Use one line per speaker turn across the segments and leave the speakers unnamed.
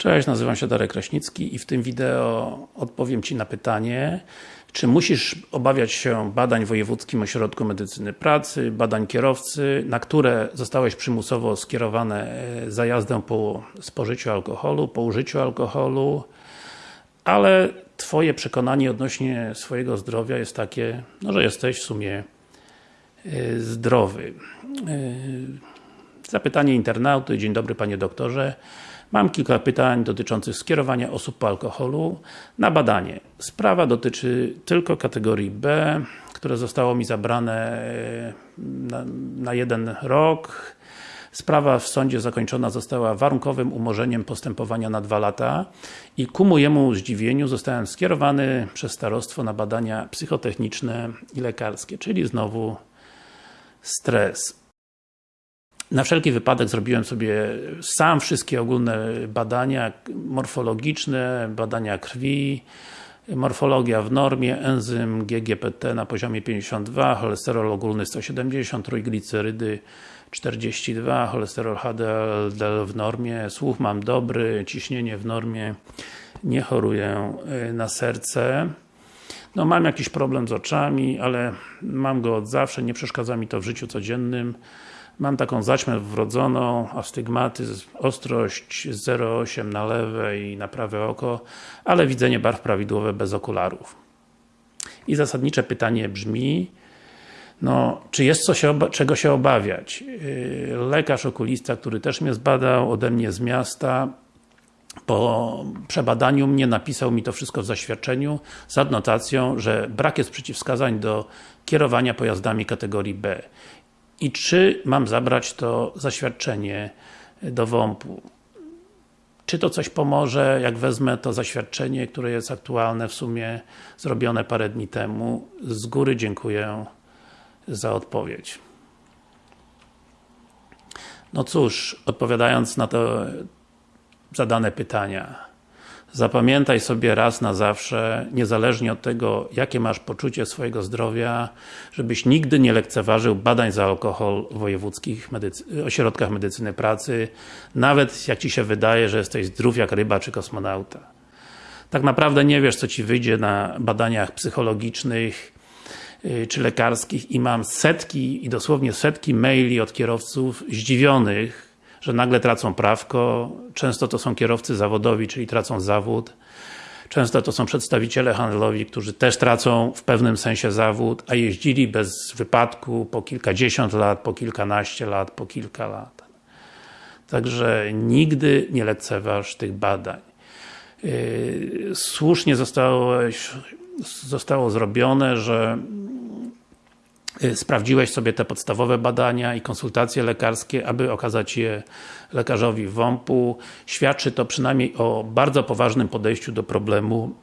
Cześć, nazywam się Darek Kraśnicki i w tym wideo odpowiem Ci na pytanie czy musisz obawiać się badań w Wojewódzkim Ośrodku Medycyny Pracy, badań kierowcy, na które zostałeś przymusowo skierowane e, za jazdę po spożyciu alkoholu, po użyciu alkoholu, ale Twoje przekonanie odnośnie swojego zdrowia jest takie, no, że jesteś w sumie e, zdrowy. E, zapytanie internauty, dzień dobry Panie Doktorze. Mam kilka pytań dotyczących skierowania osób po alkoholu na badanie. Sprawa dotyczy tylko kategorii B, które zostało mi zabrane e, na, na jeden rok. Sprawa w sądzie zakończona została warunkowym umorzeniem postępowania na dwa lata i ku mojemu zdziwieniu zostałem skierowany przez starostwo na badania psychotechniczne i lekarskie, czyli znowu stres. Na wszelki wypadek zrobiłem sobie sam wszystkie ogólne badania morfologiczne, badania krwi, morfologia w normie, enzym GGPT na poziomie 52, cholesterol ogólny 170, trójglicerydy 42, cholesterol HDL w normie, słuch mam dobry, ciśnienie w normie, nie choruję y, na serce. No mam jakiś problem z oczami, ale mam go od zawsze, nie przeszkadza mi to w życiu codziennym. Mam taką zaćmę wrodzoną, astygmatyzm, ostrość 0,8 na lewe i na prawe oko, ale widzenie barw prawidłowe bez okularów. I zasadnicze pytanie brzmi, no, czy jest co się czego się obawiać? Yy, lekarz okulista, który też mnie zbadał ode mnie z miasta, po przebadaniu mnie napisał mi to wszystko w zaświadczeniu z adnotacją, że brak jest przeciwwskazań do kierowania pojazdami kategorii B i czy mam zabrać to zaświadczenie do WOMP-u. Czy to coś pomoże, jak wezmę to zaświadczenie, które jest aktualne w sumie, zrobione parę dni temu. Z góry dziękuję za odpowiedź. No cóż, odpowiadając na to zadane pytania, Zapamiętaj sobie raz na zawsze, niezależnie od tego, jakie masz poczucie swojego zdrowia, żebyś nigdy nie lekceważył badań za alkohol w wojewódzkich medycy ośrodkach medycyny pracy, nawet jak Ci się wydaje, że jesteś zdrów jak ryba czy kosmonauta. Tak naprawdę nie wiesz, co Ci wyjdzie na badaniach psychologicznych y, czy lekarskich i mam setki i dosłownie setki maili od kierowców zdziwionych, że nagle tracą prawko, często to są kierowcy zawodowi, czyli tracą zawód, często to są przedstawiciele handlowi, którzy też tracą w pewnym sensie zawód, a jeździli bez wypadku po kilkadziesiąt lat, po kilkanaście lat, po kilka lat. Także nigdy nie lekceważ tych badań. Yy, słusznie zostało, zostało zrobione, że sprawdziłeś sobie te podstawowe badania i konsultacje lekarskie, aby okazać je lekarzowi WOMP-u. Świadczy to przynajmniej o bardzo poważnym podejściu do problemu,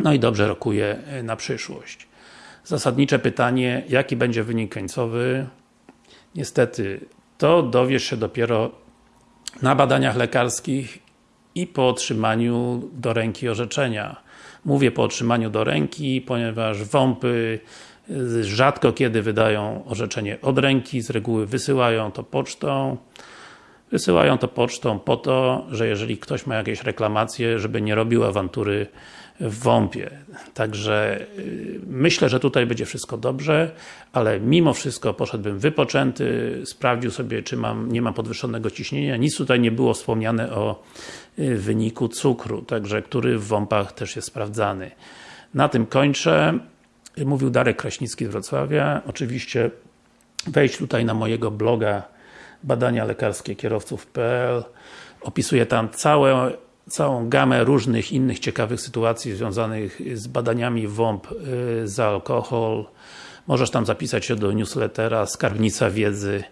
no i dobrze rokuje y, na przyszłość. Zasadnicze pytanie, jaki będzie wynik końcowy? Niestety, to dowiesz się dopiero na badaniach lekarskich i po otrzymaniu do ręki orzeczenia. Mówię po otrzymaniu do ręki, ponieważ WOMP-y rzadko kiedy wydają orzeczenie od ręki, z reguły wysyłają to pocztą. Wysyłają to pocztą po to, że jeżeli ktoś ma jakieś reklamacje, żeby nie robił awantury w WOMP-ie. Także yy, myślę, że tutaj będzie wszystko dobrze, ale mimo wszystko poszedłbym wypoczęty, sprawdził sobie, czy mam, nie mam podwyższonego ciśnienia. Nic tutaj nie było wspomniane o yy, wyniku cukru, także który w WOMP-ach też jest sprawdzany. Na tym kończę. Mówił Darek Kraśnicki z Wrocławia. Oczywiście wejdź tutaj na mojego bloga badania lekarskie kierowców.pl Opisuję tam całe, całą gamę różnych innych ciekawych sytuacji związanych z badaniami WOMP y, za alkohol. Możesz tam zapisać się do newslettera Skarbnica Wiedzy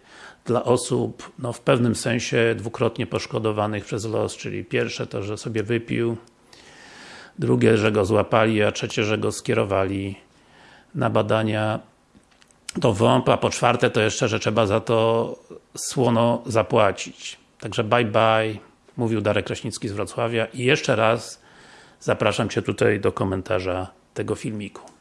dla osób, no w pewnym sensie dwukrotnie poszkodowanych przez los, czyli pierwsze to, że sobie wypił, drugie, że go złapali, a trzecie, że go skierowali na badania do WOMP, a po czwarte to jeszcze, że trzeba za to słono zapłacić. Także bye bye, mówił Darek Kraśnicki z Wrocławia i jeszcze raz zapraszam Cię tutaj do komentarza tego filmiku.